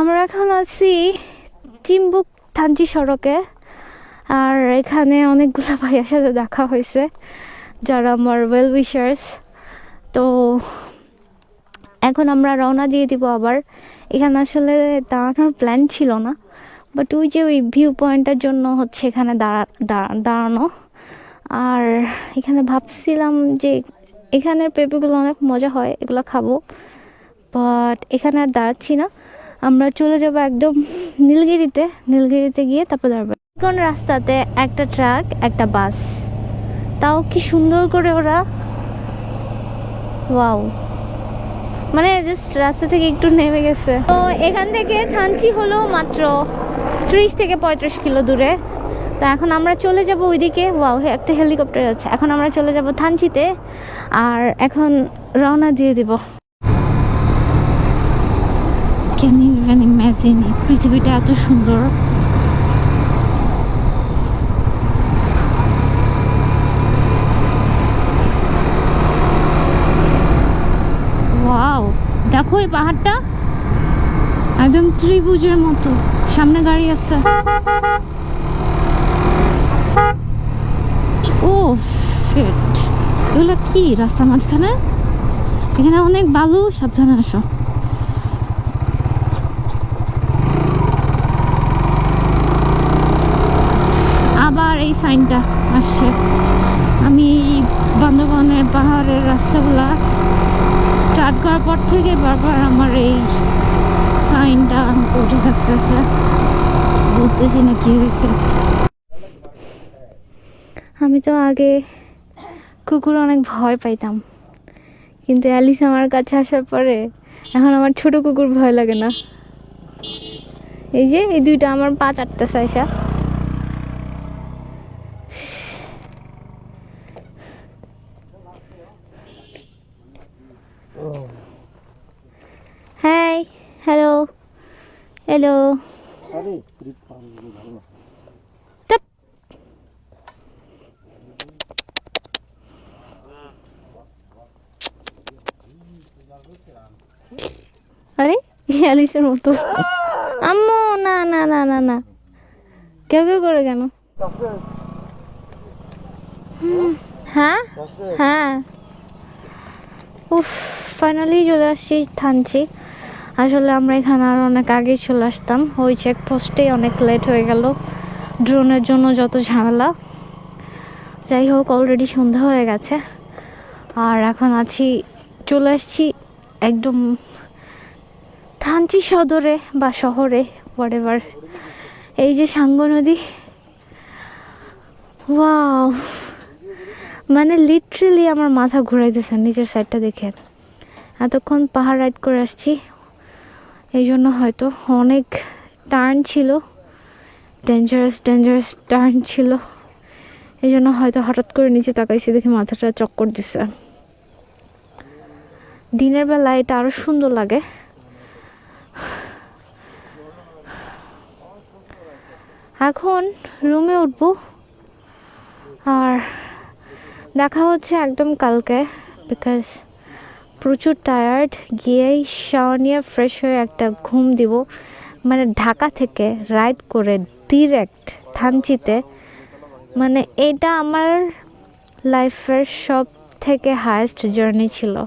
আমরা এখন আছি চিম্বুক থানচি সড়কে। আর এখানে অনেকগুলো ভাইয়ের সাথে দেখা হয়েছে, যারা আমার ওয়েল উইশার্স তো এখন আমরা রওনা দিয়ে দিব আবার। এখানে আসলে দাঁড়ানোর প্ল্যান ছিল না বাট ওই যে ওই ভিউ পয়েন্টের জন্য হচ্ছে এখানে দাঁড়া, দাঁড়া- দাঁড়ানো। আর এখানে ভাবছিলাম যে এখানের পেঁপেগুলো অনেক মজা হয়, এগুলো খাব বাট এখানে আর দাঁড়াচ্ছি না। আমরা চলে যাব একদম নীলগিরিতে। নীলগিরিতে গিয়ে তারপর দাঁড়াবো কোন রাস্তাতে একটা ট্রাক, একটা বাস? তাও কি সুন্দর করে ওরা? ওয়াও। মানে জাস্ট রাস্তা থেকে একটু নেমে গেছে। তো এখান থেকে থানচি হলো মাত্র ত্রিশ থেকে পঁয়ত্রিশ কিলো দূরে। তো এখন আমরা চলে যাব ওইদিকে। ওয়াও একটা হেলিকপ্টার আছে। এখন আমরা চলে যাব থানচিতে। আর এখন রওনা দিয়ে দিব। ক্যান ইভেন ইম্যাজিন পৃথিবীটা এত সুন্দর। দেখো এই পাহাড়টা। একদম ত্রিভুজের মতো। সামনে গাড়ি আছে। ও এগুলো কি? রাস্তার মাঝখানে? এখানে অনেক বালু, সাবধানে আসো আবার এই সাইনটা আসছে। আমি এই বান্দরবনের পাহাড়ের রাস্তাগুলা স্টার্ট করার পর থেকে বারবার আমার এই সাইনটা উঠে থাকতেছে। বুঝতেছি না কি হয়েছে। আমি তো আগে কুকুর অনেক ভয় পাইতাম। কিন্তু অ্যালিস আমার কাছে আসার পরে এখন আমার ছোট কুকুর ভয় লাগে না। এই যে, এই দুইটা আমার পা চাটতেছে আইসা। Hi hello hello. আরে অ্যালিসের মতো। আম্মু না না না না না। কেউ কেউ করে কেন? হ্যাঁ? হ্যাঁ। উফ ফাইনালি চলে আসছি থানছি আসলে আমরা এখানে আর অনেক আগেই চলে আসতাম। ওই চেকপোস্টেই অনেক লেট হয়ে গেল। ড্রোনের জন্য যত ঝামেলা। যাই হোক অলরেডি সন্ধ্যা হয়ে গেছে। আর এখন আছি চলে আসছি একদম থানচি সদরে বা শহরে হোয়াট এই যে সাঙ্গ নদী ওয়াও মানে লিটারেলি আমার মাথা ঘুরাইতেছে নিচের সাইডটা দেখে। এতক্ষণ পাহাড় রাইড করে আসছি। এই জন্য হয়তো অনেক টার্ন ছিল। ডেঞ্জারাস ডেঞ্জারাস টার্ন ছিল। এই জন্য হয়তো হঠাৎ করে নিচে তাকাইছি দেখে মাথাটা চক্কর দিছে। দিনের বেলা এটা আরও সুন্দর লাগে। এখন রুমে উঠবো। আর দেখা হচ্ছে একদম কালকে বিকজ প্রচুর টায়ার্ড গিয়েই শাওয়ার নিয়ে ফ্রেশ হয়ে একটা ঘুম দিব। মানে ঢাকা থেকে রাইড করে ডিরেক্ট থানচিতে। মানে এটা আমার লাইফের সব থেকে হায়েস্ট জার্নি ছিল।